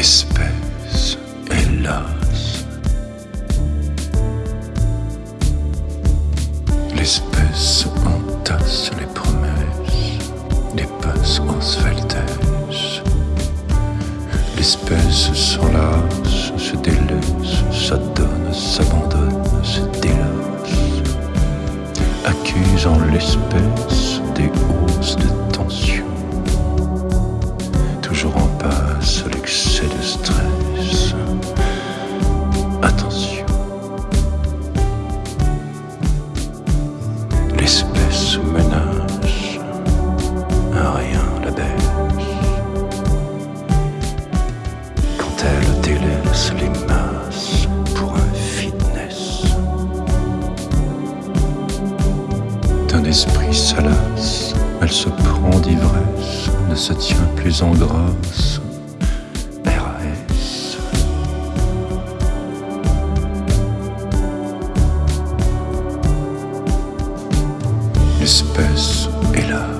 L'espèce, hélas. L'espèce entasse les promesses, les passes en sveltesse. L'espèce s'enlace, se délaisse, s'adonne, s'abandonne, se délasse. Accusant l'espèce L'espèce menace, un rien la baisse. Quand elle délaisse les masses pour un fitness. D'un esprit salace, elle se prend d'ivresse, ne se tient plus en grâce. L'espèce, hélas, se